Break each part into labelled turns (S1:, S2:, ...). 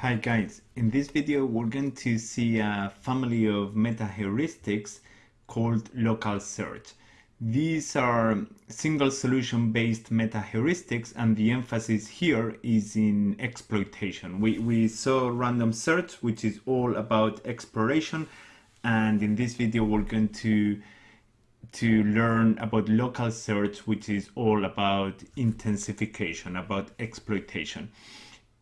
S1: Hi guys, in this video we're going to see a family of meta-heuristics called local search. These are single solution based meta-heuristics and the emphasis here is in exploitation. We, we saw random search which is all about exploration and in this video we're going to to learn about local search which is all about intensification, about exploitation.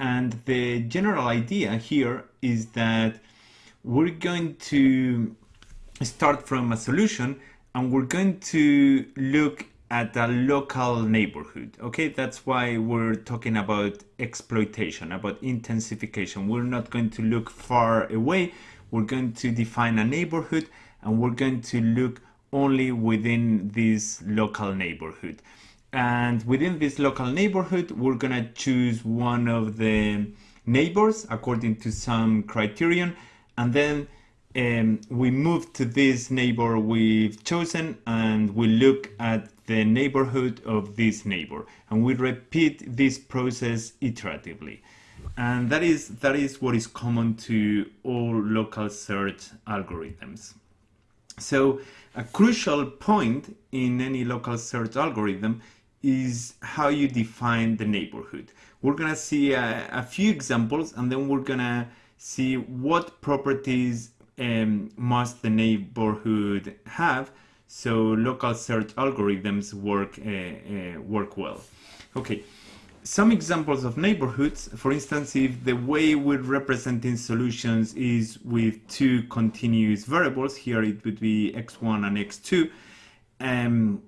S1: And the general idea here is that we're going to start from a solution and we're going to look at a local neighborhood. Okay, that's why we're talking about exploitation, about intensification. We're not going to look far away. We're going to define a neighborhood and we're going to look only within this local neighborhood and within this local neighborhood we're gonna choose one of the neighbors according to some criterion. And then um, we move to this neighbor we've chosen and we look at the neighborhood of this neighbor. And we repeat this process iteratively. And that is that is what is common to all local search algorithms. So a crucial point in any local search algorithm is how you define the neighborhood. We're gonna see a, a few examples and then we're gonna see what properties um, must the neighborhood have so local search algorithms work uh, uh, work well. Okay, some examples of neighborhoods. For instance, if the way we're representing solutions is with two continuous variables, here it would be x1 and x2, um,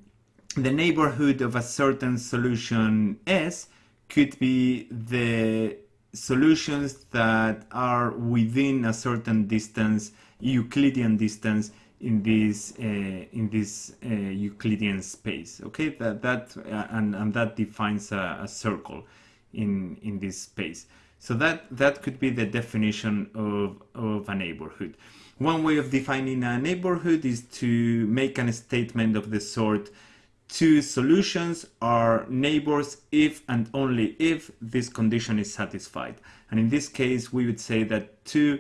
S1: the neighborhood of a certain solution S could be the solutions that are within a certain distance, Euclidean distance in this uh, in this uh, Euclidean space. Okay, that that uh, and and that defines a, a, circle in in this space. So that that could be the definition of of a neighborhood. One way of defining a neighborhood is to make a statement of the sort two solutions are neighbors if and only if this condition is satisfied. And in this case, we would say that two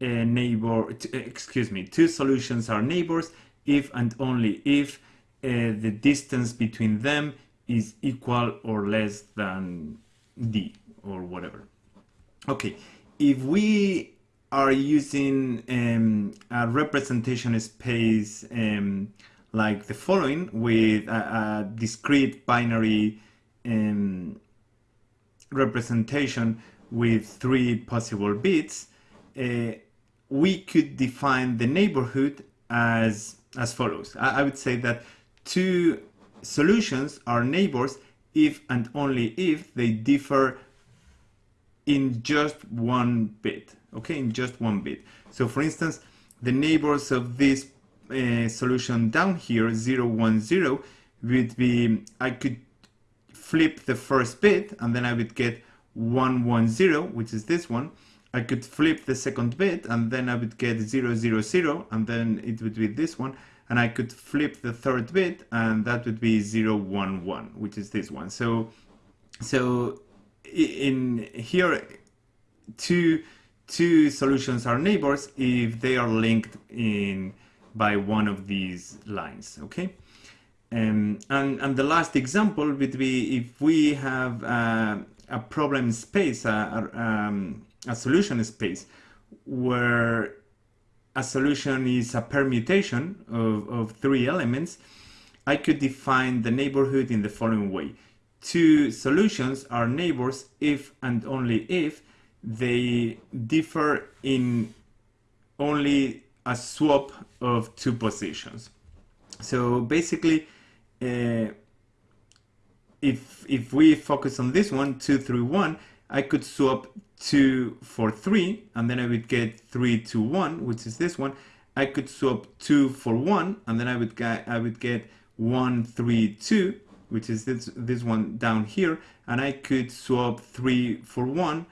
S1: uh, neighbor, uh, excuse me, two solutions are neighbors if and only if uh, the distance between them is equal or less than d or whatever. Okay, if we are using um, a representation space um, like the following with a, a discrete binary um, representation with three possible bits, uh, we could define the neighborhood as, as follows. I, I would say that two solutions are neighbors if and only if they differ in just one bit, okay, in just one bit. So for instance, the neighbors of this uh, solution down here, 0, 1, 0, would be, I could flip the first bit and then I would get 1, 1, 0, which is this one. I could flip the second bit and then I would get 0, 0, 0, and then it would be this one. And I could flip the third bit and that would be 0, 1, 1, which is this one. So, so in here, two, two solutions are neighbors if they are linked in by one of these lines, okay? Um, and, and the last example would be if we have uh, a problem space, a, a, um, a solution space, where a solution is a permutation of, of three elements, I could define the neighborhood in the following way. Two solutions are neighbors if and only if they differ in only a swap of two positions. So basically, uh, if, if we focus on this one, 2 through 1, I could swap 2 for 3, and then I would get 3 to 1, which is this one. I could swap 2 for 1, and then I would get, I would get 1, 3, 2, which is this, this one down here, and I could swap 3 for 1,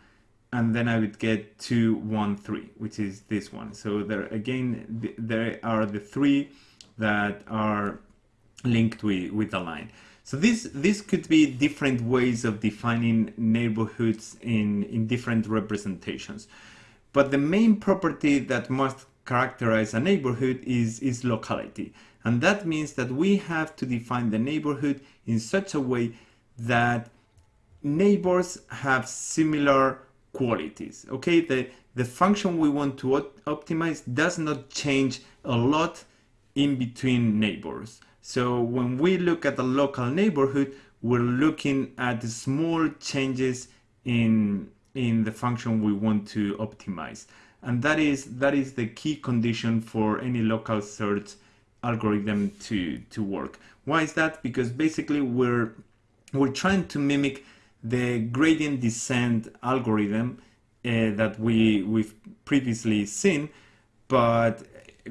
S1: and then I would get 2, 1, 3, which is this one. So there again, th there are the three that are linked with, with the line. So this, this could be different ways of defining neighborhoods in, in different representations. But the main property that must characterize a neighborhood is, is locality. And that means that we have to define the neighborhood in such a way that neighbors have similar qualities. Okay, the, the function we want to op optimize does not change a lot in between neighbors. So when we look at the local neighborhood, we're looking at the small changes in, in the function we want to optimize. And that is, that is the key condition for any local search algorithm to, to work. Why is that? Because basically we're, we're trying to mimic the gradient descent algorithm uh, that we, we've previously seen, but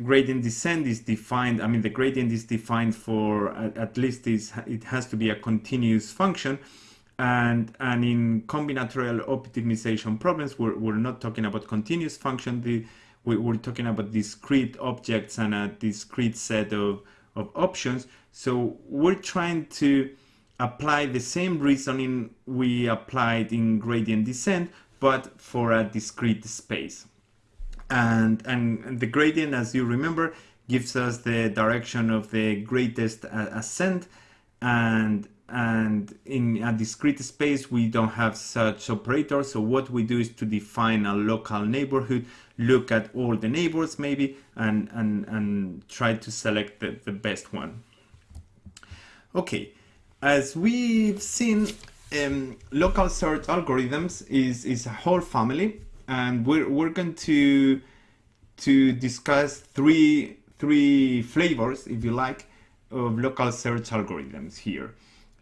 S1: gradient descent is defined, I mean the gradient is defined for at, at least is, it has to be a continuous function and, and in combinatorial optimization problems we're, we're not talking about continuous function, the, we, we're talking about discrete objects and a discrete set of, of options. So we're trying to apply the same reasoning we applied in gradient descent, but for a discrete space. And, and the gradient, as you remember, gives us the direction of the greatest ascent and and in a discrete space we don't have such operators. So what we do is to define a local neighborhood look at all the neighbors maybe and and and try to select the, the best one. Okay as we've seen um, local search algorithms is is a whole family and we're, we're going to to discuss three three flavors if you like of local search algorithms here.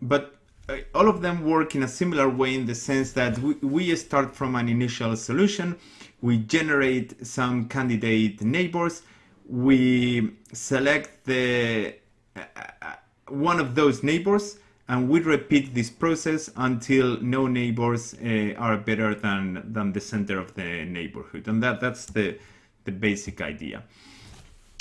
S1: But uh, all of them work in a similar way in the sense that we, we start from an initial solution, we generate some candidate neighbors, we select the uh, uh, one of those neighbors and we repeat this process until no neighbors uh, are better than, than the center of the neighborhood. And that, that's the, the basic idea.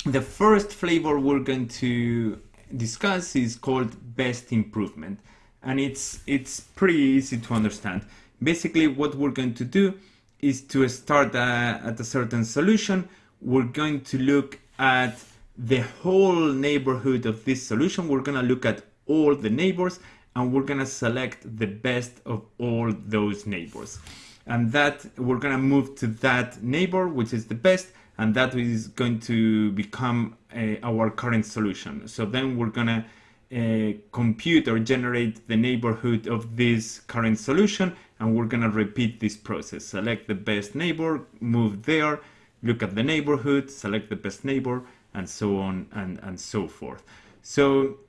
S1: The first flavor we're going to discuss is called best improvement and it's it's pretty easy to understand basically what we're going to do is to start uh, at a certain solution we're going to look at the whole neighborhood of this solution we're going to look at all the neighbors and we're to select the best of all those neighbors and that we're to move to that neighbor which is the best and that is going to become uh, our current solution. So then we're gonna uh, compute or generate the neighborhood of this current solution and we're gonna repeat this process. Select the best neighbor, move there, look at the neighborhood, select the best neighbor, and so on and, and so forth. So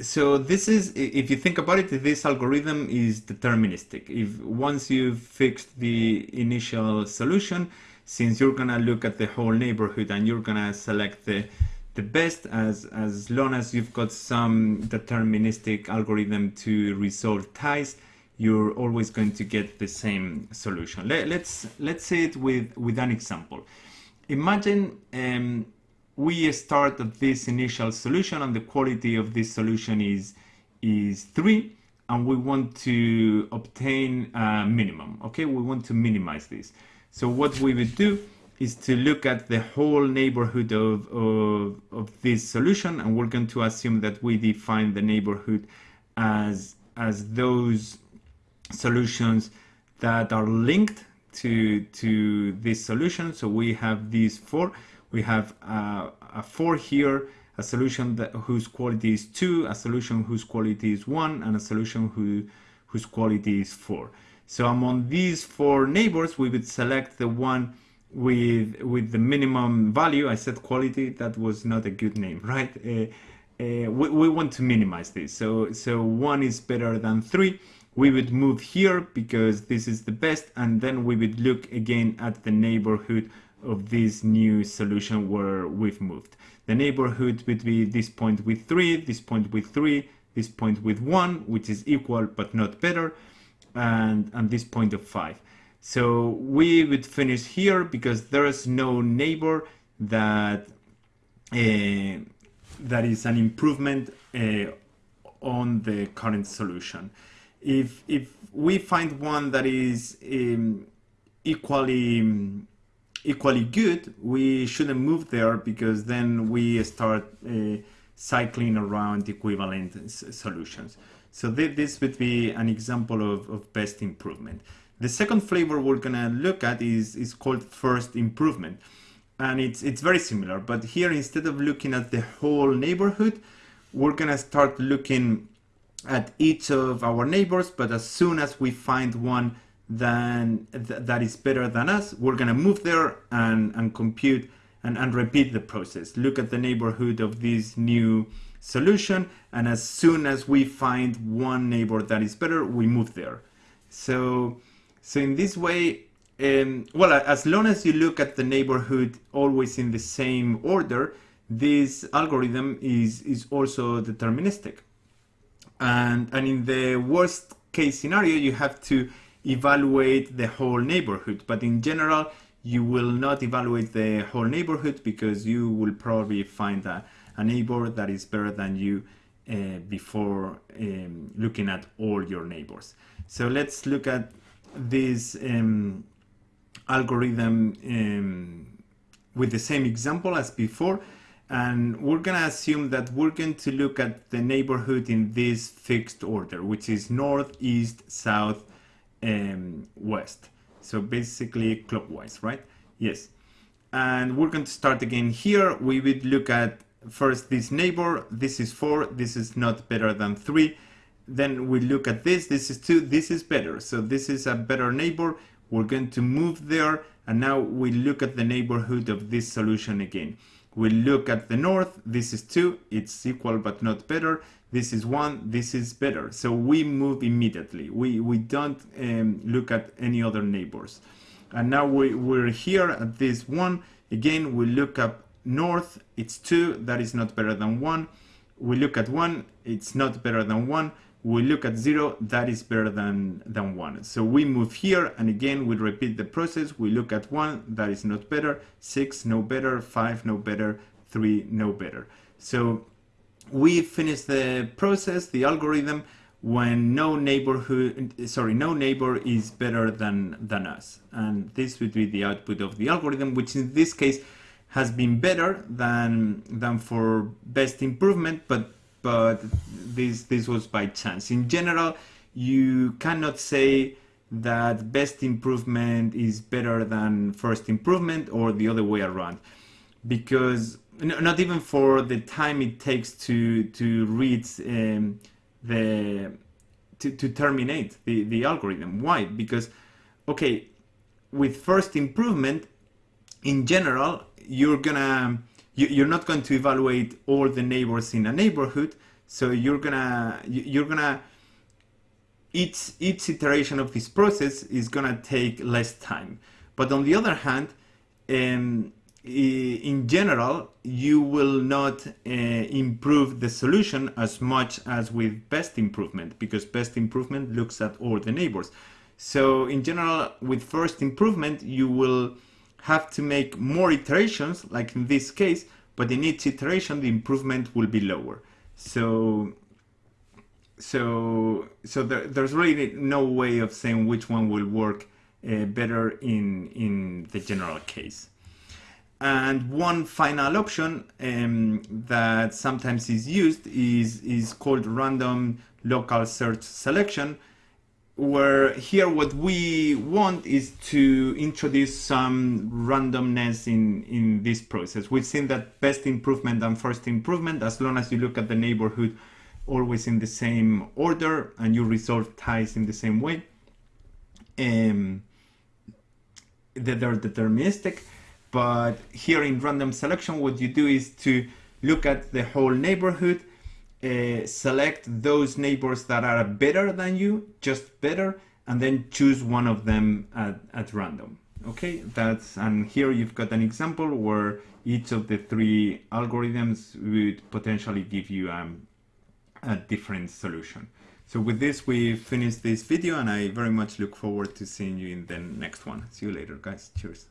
S1: so this is, if you think about it, this algorithm is deterministic. If once you've fixed the initial solution, since you're gonna look at the whole neighborhood and you're gonna select the the best as as long as you've got some deterministic algorithm to resolve ties you're always going to get the same solution Let, us let's, let's say it with with an example imagine um, we start at this initial solution and the quality of this solution is is three and we want to obtain a minimum okay we want to minimize this so what we would do is to look at the whole neighborhood of, of, of this solution and we're going to assume that we define the neighborhood as, as those solutions that are linked to, to this solution. So we have these four. We have a four here, a solution that, whose quality is two, a solution whose quality is one, and a solution who, whose quality is four. So among these four neighbors, we would select the one with with the minimum value. I said quality, that was not a good name, right? Uh, uh, we, we want to minimize this. So, so one is better than three. We would move here because this is the best. And then we would look again at the neighborhood of this new solution where we've moved. The neighborhood would be this point with three, this point with three, this point with one, which is equal but not better and, and this point of 5. So we would finish here because there is no neighbor that uh, that is an improvement uh, on the current solution. If, if we find one that is um, equally equally good, we shouldn't move there because then we start uh, cycling around equivalent solutions. So th this would be an example of, of best improvement. The second flavor we're gonna look at is, is called first improvement. And it's, it's very similar, but here instead of looking at the whole neighborhood, we're gonna start looking at each of our neighbors, but as soon as we find one then th that is better than us, we're gonna move there and, and compute and, and repeat the process. Look at the neighborhood of this new solution, and as soon as we find one neighbor that is better, we move there. So, so in this way, um, well, as long as you look at the neighborhood always in the same order, this algorithm is, is also deterministic. And, and in the worst case scenario, you have to evaluate the whole neighborhood. But in general, you will not evaluate the whole neighborhood because you will probably find a, a neighbor that is better than you uh, before um, looking at all your neighbors. So let's look at this um, algorithm um, with the same example as before. And we're going to assume that we're going to look at the neighborhood in this fixed order, which is north, east, south, um, west. So basically clockwise, right? Yes. And we're going to start again here. We would look at first this neighbor. This is 4. This is not better than 3. Then we look at this. This is 2. This is better. So this is a better neighbor. We're going to move there. And now we look at the neighborhood of this solution again. We look at the north. This is 2. It's equal but not better. This is 1. This is better. So we move immediately. We, we don't um, look at any other neighbors. And now we, we're here at this 1. Again, we look up north. It's 2. That is not better than 1. We look at 1. It's not better than 1 we look at 0, that is better than, than 1. So we move here, and again, we repeat the process. We look at 1, that is not better, 6, no better, 5, no better, 3, no better. So we finish the process, the algorithm, when no neighborhood, sorry, no neighbor is better than, than us. And this would be the output of the algorithm, which in this case has been better than, than for best improvement, but but this this was by chance. In general, you cannot say that best improvement is better than first improvement or the other way around because not even for the time it takes to to read um, the to, to terminate the, the algorithm. Why? Because okay with first improvement in general you're gonna you're not going to evaluate all the neighbors in a neighborhood so you're gonna you're gonna each each iteration of this process is gonna take less time. But on the other hand um, in general you will not uh, improve the solution as much as with best improvement because best improvement looks at all the neighbors so in general with first improvement you will have to make more iterations, like in this case, but in each iteration the improvement will be lower. So, so, so there, there's really no way of saying which one will work uh, better in, in the general case. And one final option um, that sometimes is used is, is called random local search selection, where here what we want is to introduce some randomness in, in this process. We've seen that best improvement and first improvement, as long as you look at the neighborhood always in the same order and you resolve ties in the same way, um, that they're deterministic. But here in random selection, what you do is to look at the whole neighborhood uh, select those neighbors that are better than you, just better, and then choose one of them at, at random. Okay, that's, and here you've got an example where each of the three algorithms would potentially give you um, a different solution. So with this, we finished this video and I very much look forward to seeing you in the next one. See you later, guys. Cheers.